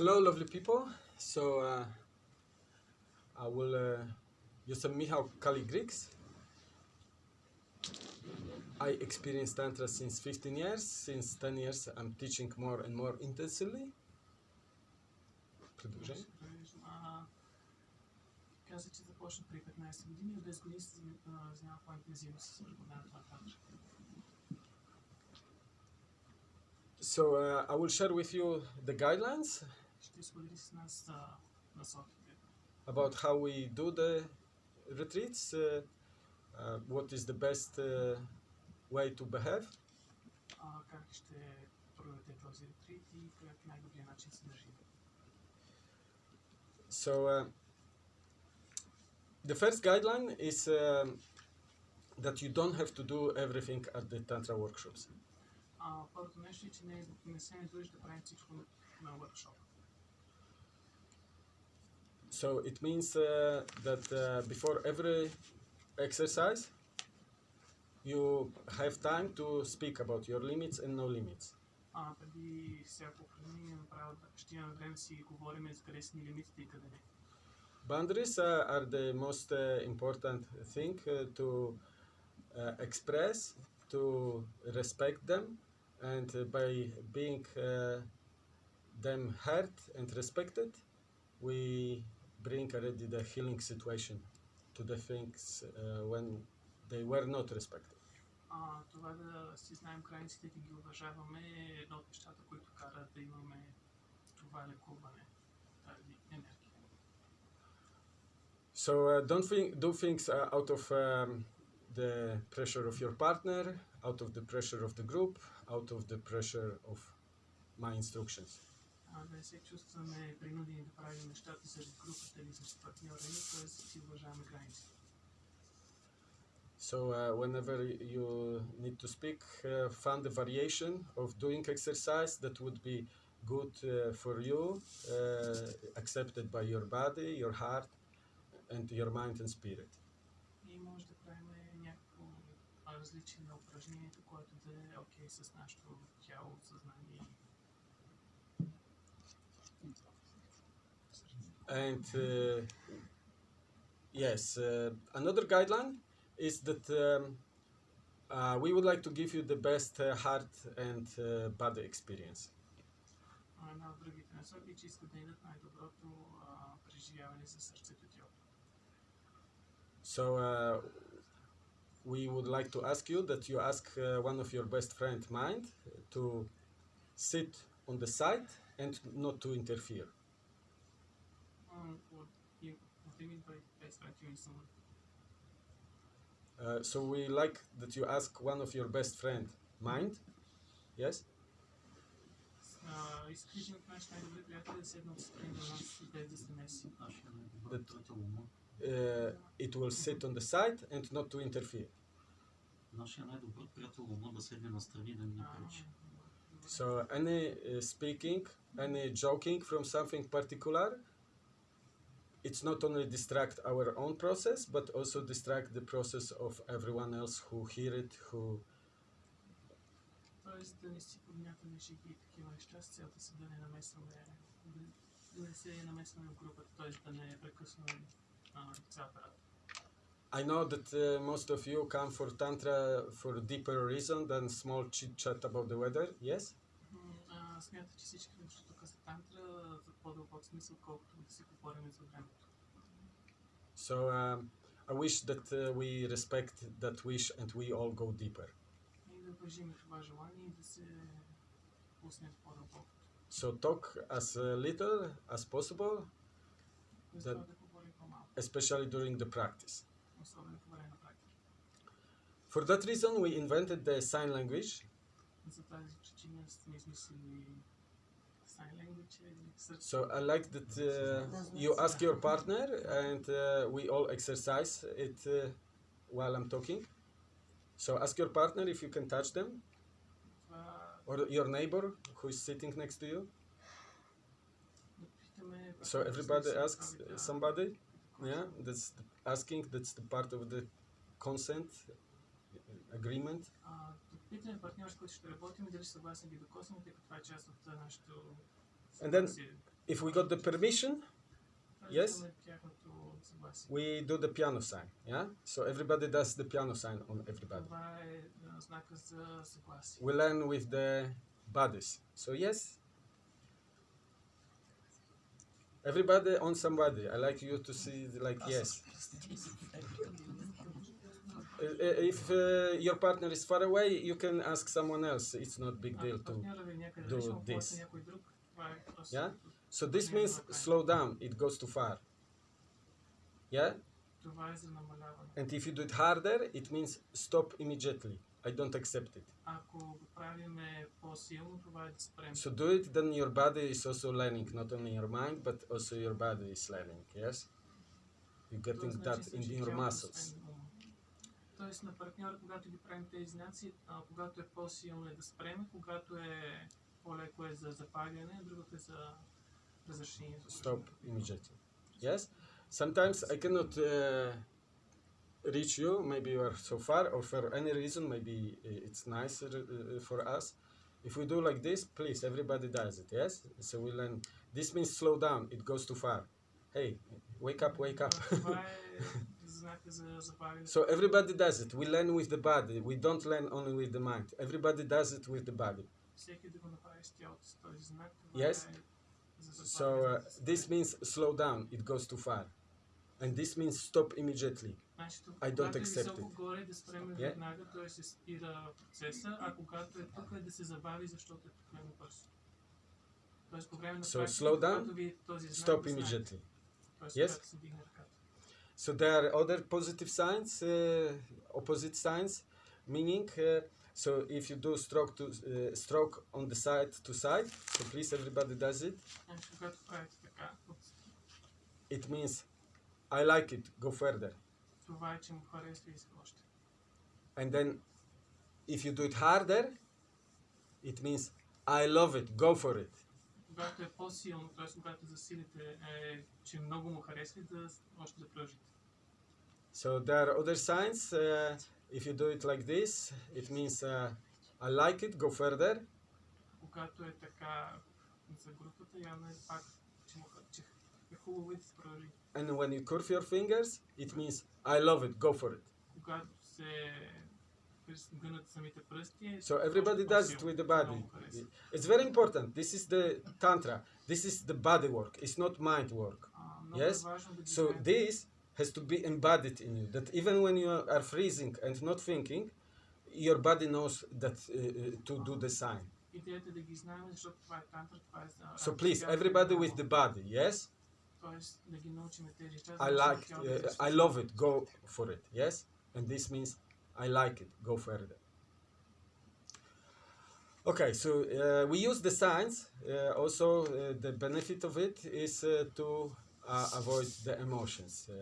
Hello, lovely people. So, uh, I will. Uh, jestem Michał Kaligrix. I experienced Tantra since 15 years. Since 10 years, I'm teaching more and more intensively. Продължение. А, Каза, че започна при 15 години, от 10 години се заня- занимава по-интензивно с преподаването на тантра. So, uh, I will share with you the guidelines Ще сподели с нас а, насоките, about how we do the retreats, uh, uh, what is the best uh, way to behave. а, как ще проведете този ретрит и по как най-добрият начин се държи. So uh, the first guideline is um that you don't have to do everything at the tantra workshops. А, първото нещо е, че не, не се не длъжи да правим всичко на workshop. So it means uh, that uh, before every exercise, you have time to speak about your limits and no limits. А, преди всяко упражнение направо да- ще имаме време да си говорим за къде са ни лимитите и къде не. Boundaries uh, are the most uh, important thing uh, to uh, express, to respect them, and uh, by being uh, them heard and respected, we bring already the healing situation to the things uh, when they were not respected. А, това да си знаем границите, да ги уважаваме е едно от нещата, които карат да имаме това лекуване, тази енергия. So uh, don't think, do things uh, out of um, the pressure of your partner, out of the pressure of the group, out of the pressure of my instructions. Да не се чувстваме принудени да правим нещата заради групата или заради партньора ни, т.е. си уважаваме границите. So uh, whenever you need to speak, uh, find a variation of doing exercise that would be good uh, for you, uh, accepted by your body, your heart, and your mind and spirit. И може да правим някакво различие на упражнението, което да е окей с нашето тяло, съзнание. and uh, yes uh, another guideline is that um, uh, we would like to give you the best uh, heart and uh, body experience. So uh, we would like to ask you that you ask one of your best friend mind to sit on the side and not to interfere. Uh, so we like that you ask one of your best friend. Mind? Yes? That, uh, it will sit on the side and not to interfere. So any uh, speaking, any joking from something particular it's not only distract our own process, but also distract the process of everyone else who hear it, who Тоест да не си подмятаме шеги и такива неща с цел да се да не намесваме, да, да не се намесваме в групата, т.е. да не прекъсваме а, цял апарат. I know that uh, most of you come for tantra for deeper reason than small chit chat about the weather. Yes. М, А, смята, че всички дошли тук са тантра so um, I wish that uh, we respect that wish and we all go deeper. So talk as little as possible, that, especially during the practice. For that reason, we invented the sign language. So I like that uh, you ask your partner and uh, we all exercise it uh, while I'm talking. So ask your partner if you can touch them or your neighbor who is sitting next to you. So everybody asks somebody. Yeah, that's asking. That's the part of the consent uh, agreement А, да питаме партньор, с който ще работим, дали са съгласни да ги докоснем, тъй като това е част от а, нашето And then- съгласие. if we got the permission, Тоест, Yes. имаме тяхното съгласие. we do the piano sign. Yeah. So everybody does the piano sign on everybody. Това е а, знака за съгласие. We learn with the bodies. So yes. Everybody on somebody. I like you to see like yes. Uh, if uh, your partner is far away, you can ask someone else. It's not big deal to do this. Yeah. So this means slow down. It goes too far. Yeah. And if you do it harder, it means stop immediately. I don't accept it. So do it, then your body is also learning, not only your mind, but also your body is learning, yes? You're getting that in your muscles освен ума. Тоест на партньора, когато ги правим тези знаци, а, когато е по-силно е да спрем, когато е по-леко е за запаляне, а другото е за разрешение. за Stop упражнението. immediately. Yes. Sometimes I cannot uh, reach you. Maybe you are so far, or for any reason, maybe uh, it's nicer uh, for us. If we do like this, please, everybody does it. Yes. So we learn. This means slow down. It goes too far. Hey, wake up, wake up. So everybody does it. We learn with the body. We don't learn only with the mind. Everybody does it with the body. Yes. So uh, this means slow down. It goes too far. And this means stop immediately. I don't accept it. Yeah? So slow down, stop immediately. Yes? So there are other positive signs, uh, opposite signs, meaning. Uh, so if you do stroke to uh, stroke on the side to side, so please everybody does it. Значи, когато правите така, от It means I like it. Go further. това е, че му харесва и иска още. And then if you do it harder, it means I love it. Go for it. Когато е по-силно, т.е. когато засилите, е, че много му харесва и да още да продължите. So there are other signs. Uh, if you do it like this, it means uh, I like it. Go further. Когато е така за групата, явно е пак, че, му, ха- че е хубаво и да се продължи. And when you curve your fingers, it means I love it. Go for it. когато се през- гънат самите пръсти. е So everybody още does it по-силно. with the body. Много харесва. It's very important. This is the tantra. This is the body work. It's not mind work. А, много Yes? е важно да ги So знаем. this has to be embodied in you. That even when you are freezing and not thinking, your body knows that uh, uh, to do the sign. So please, everybody with the body, yes? I like, uh, I love it, go for it, yes? And this means I like it, go further. Okay, so uh, we use the signs. Uh, also, uh, the benefit of it is to uh, avoid the emotions. Uh,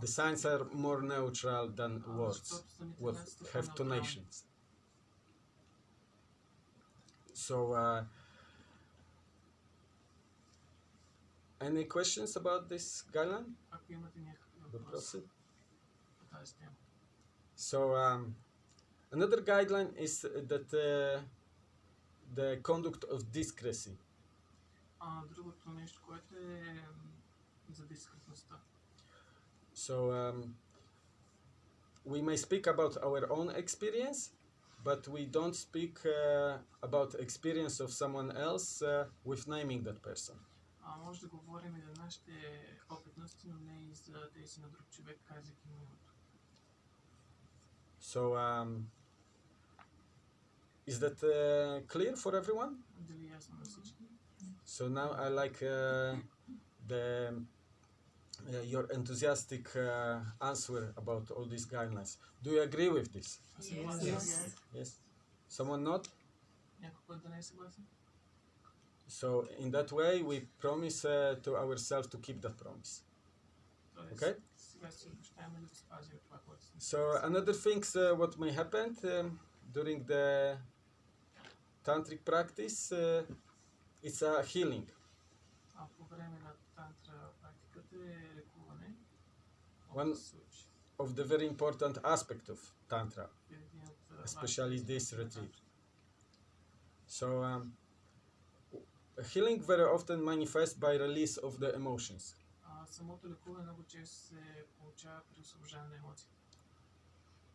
the signs are more neutral than words with have tonations. So, uh, any questions about this, guideline? So, um, another guideline is that uh, the conduct of discretion А, другото нещо, което е м, за дискретността. So um, we may speak about our own experience, but we don't speak uh, about experience of someone else uh, with naming that person. А, може да говорим и за нашите опитности, но не и за тези на друг човек, казвайки му името. So um, is that uh, clear for everyone? Дали е ясно на всички? So now I like uh, the uh, your enthusiastic uh, answer about all these guidelines. Do you agree with this? Yes. Yes. yes. Someone not? So in that way, we promise uh, to ourselves to keep that promise. Okay. So another thing, uh, what may happen um, during the tantric practice. Uh, it's a healing. One of the very important aspect of Tantra, especially this retreat. So um, healing very often manifests by release of the emotions.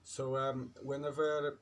So um, whenever